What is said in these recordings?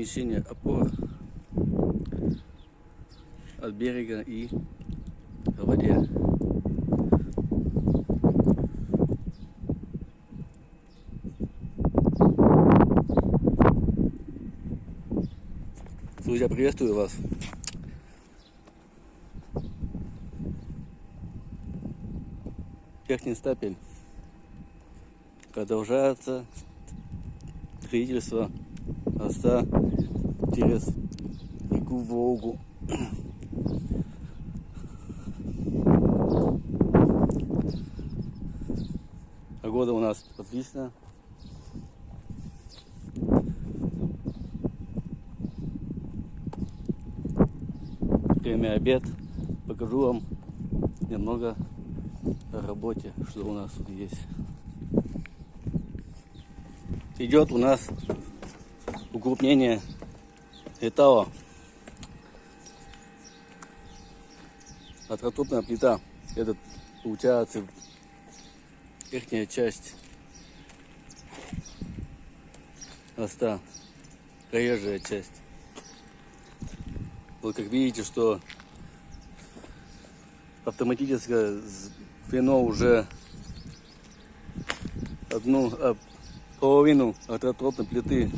размещение опор от берега и в воде. Друзья, приветствую вас. Верхний стапель. Продолжается строительство моста через реку Волгу. Погода у нас отличная. Время обед. Покажу вам немного о работе, что у нас тут есть. Идет у нас укрупнение этого Отротопная плита. Это получается верхняя часть моста, проезжая часть. Вот как видите, что автоматическое звено уже одну а, половину отротропной плиты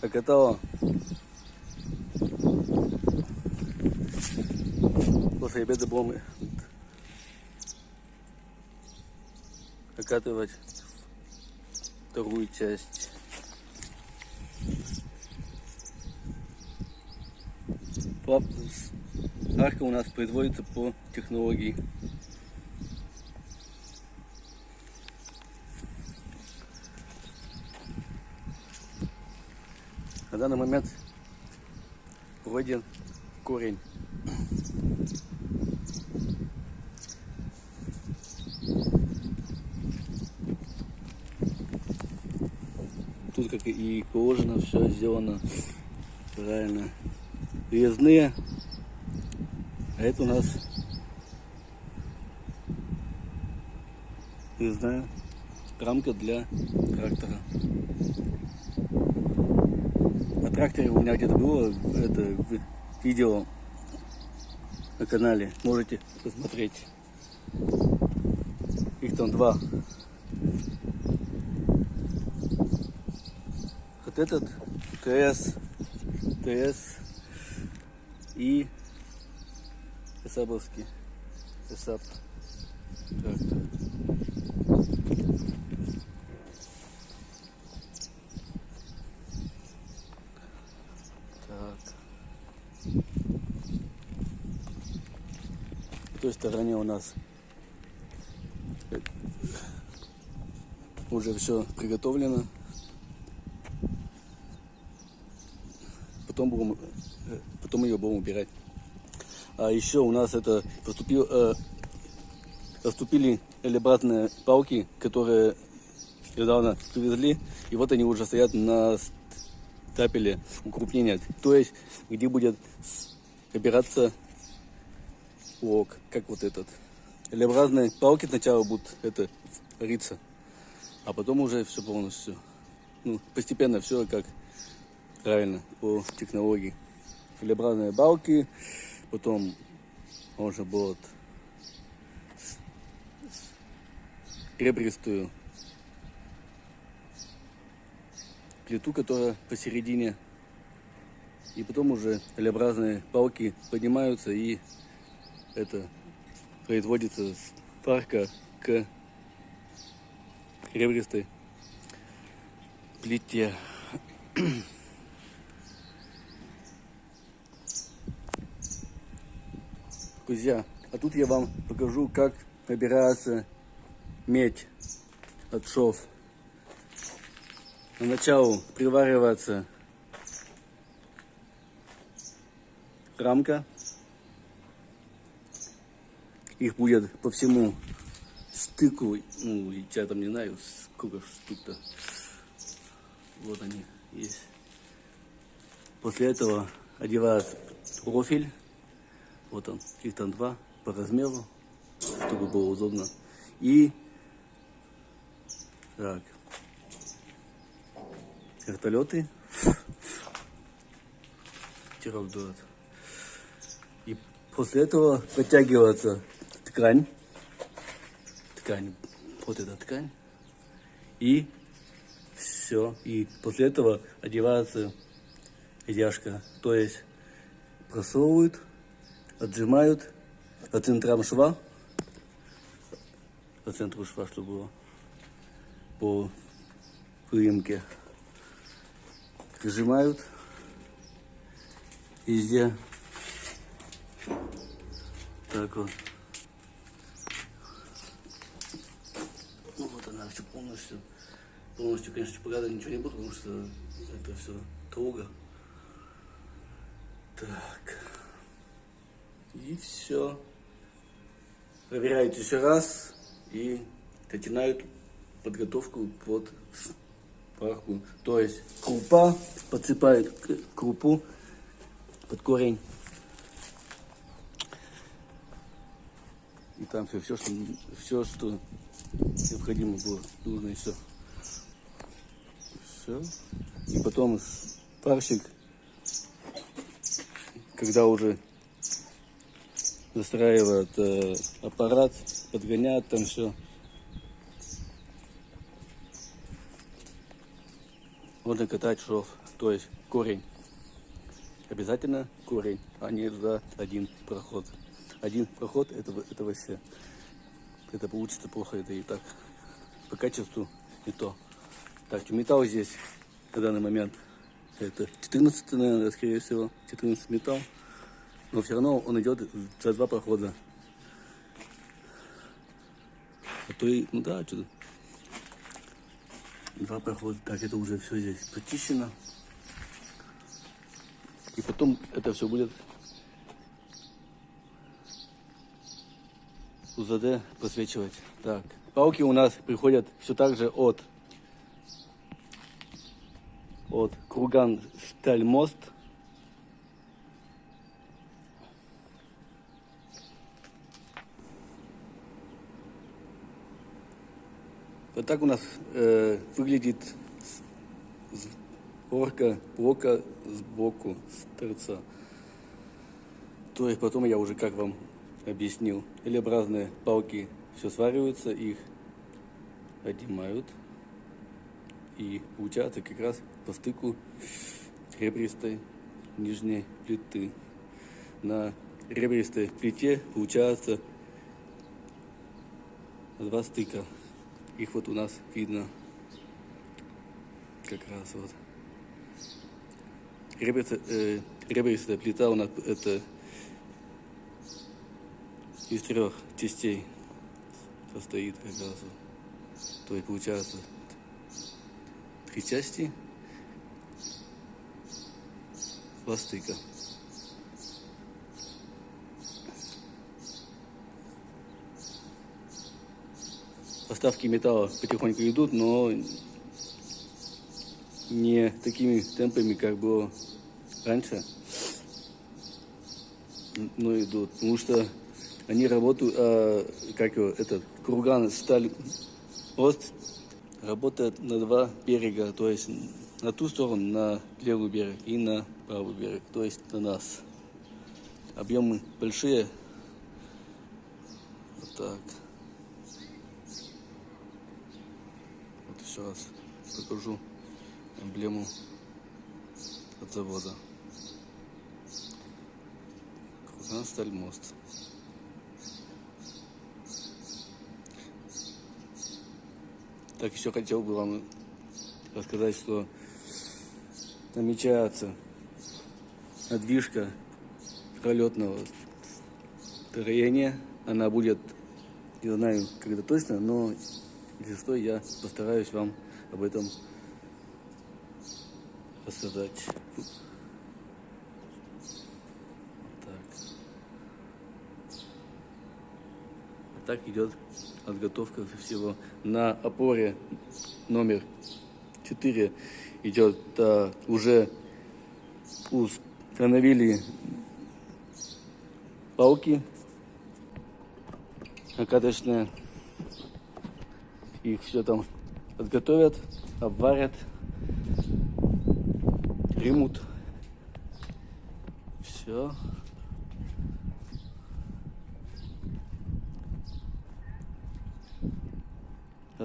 закатало. После обеда будем окатывать вторую часть. Арка у нас производится по технологии. На данный момент вводен корень. Тут как и положено, все сделано правильно. Резные. А это у нас резная рамка для трактора тракторе у меня где-то было это видео на канале. Можете посмотреть. Их там два. Вот этот ТС, ТС и Эсабовский. Эсап трактор. Той стороне у нас уже все приготовлено. Потом, будем, потом ее будем убирать. А еще у нас это поступил, э, поступили элебратные палки, которые недавно привезли. И вот они уже стоят на стапеле укрупнения. То есть, где будет опираться лог, как вот этот. L-образные палки сначала будут это риться, а потом уже все полностью. Ну, постепенно все как правильно по технологии. L-образные балки, потом можно будет ребристую плиту, которая посередине. И потом уже L-образные палки поднимаются и это производится с парка к ребристой плите. Друзья, а тут я вам покажу, как набирается медь от шов. Поначалу приваривается рамка их будет по всему стыку, ну, я там не знаю, сколько штук-то. Вот они есть. После этого одевают профиль. Вот он, их там два по размеру, чтобы было удобно. И так, вертолеты стирок дует. И после этого подтягивается ткань. Ткань. Вот эта ткань. И все. И после этого одевается одежка. То есть просовывают, отжимают по центрам шва. По центру шва, чтобы было по выемке. Прижимают везде. Так вот. Ну вот она все полностью. Полностью, конечно, показать ничего не буду, потому что это все туго. Так. И все. Проверяют еще раз и начинают подготовку под сварку. То есть крупа, подсыпают крупу под корень. И там все, все, что, все, что необходимо было, нужно и все. И потом парщик, когда уже настраивает э, аппарат, подгоняет там все. Можно катать шов, то есть корень. Обязательно корень, а не за один проход. Один проход это, это вообще. Это получится плохо, это и так. По качеству не то. Так, металл здесь на данный момент это 14, наверное, скорее всего, 14 металл. Но все равно он идет за два прохода. А то и, ну да, что-то. Два прохода. Так, это уже все здесь почищено. И потом это все будет УЗД просвечивать. Так, палки у нас приходят все так же от от Круган Сталь Мост. Вот так у нас э, выглядит орка блока сбоку, с торца. То есть потом я уже как вам объяснил. L-образные все свариваются, их отнимают. И получается как раз по стыку ребристой нижней плиты. На ребристой плите получается два стыка. Их вот у нас видно как раз вот. Ребристая, э, ребристая плита у нас это из трех частей состоит как раз. То есть получается три части пластика. Поставки металла потихоньку идут, но не такими темпами, как было раньше. Но идут, потому что они работают, а, как его, этот, курган сталь пост работает на два берега, то есть на ту сторону, на левый берег и на правый берег, то есть на нас. Объемы большие. Вот так. Вот еще раз покажу эмблему от завода. Курган сталь мост. Так, еще хотел бы вам рассказать, что намечается отдвижка пролетного строения. Она будет, не знаю, когда точно, но если что, я постараюсь вам об этом рассказать. Так идет подготовка всего. На опоре номер 4 идет а, уже установили палки накаточные. Их все там подготовят, обварят, примут Все.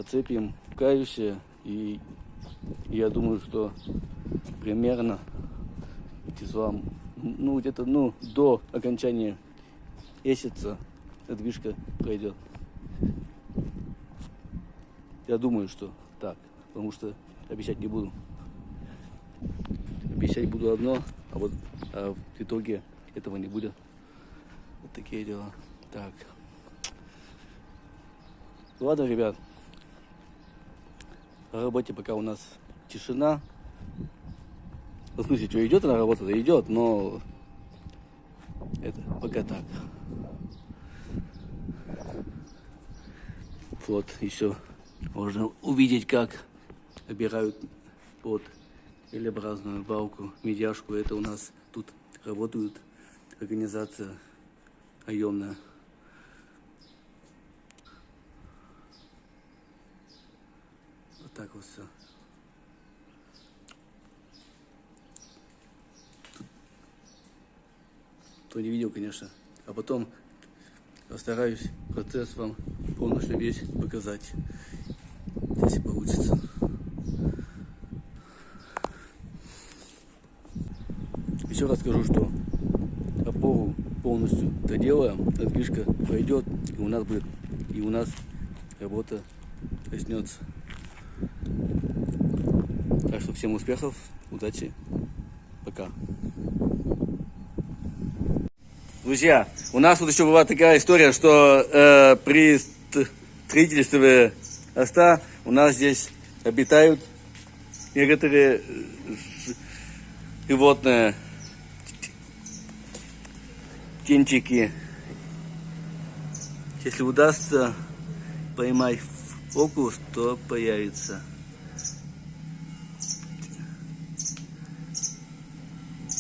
Оцепим кающе и я думаю, что примерно числам, ну где-то ну до окончания месяца движка пройдет. Я думаю, что так, потому что обещать не буду. Обещать буду одно, а вот а в итоге этого не будет. Вот такие дела. Так. Ладно, ребят. Работе пока у нас тишина. В смысле, что идет на работу, да идет, но это пока так. Вот еще можно увидеть, как обирают под L-образную балку, медяшку. Это у нас тут работают организация наемная. Так вот все. Кто не видел, конечно. А потом постараюсь процесс вам полностью весь показать, если получится. Еще раз скажу, что опору полностью доделаем, отдвижка пройдет, и у нас будет, и у нас работа коснется. Так что всем успехов, удачи, пока. Друзья, у нас вот еще была такая история, что э, при строительстве моста у нас здесь обитают некоторые животные, птенчики. Если удастся поймать фокус, то появится.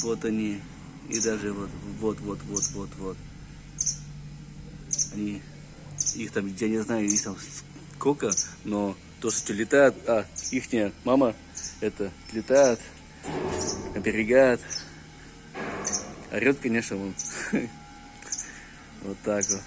Вот они. И даже вот, вот, вот, вот, вот, вот. Они, их там, я не знаю, их там сколько, но то, что летает, а, ихняя мама, это летает, оберегает. Орет, конечно, он. Вот так вот.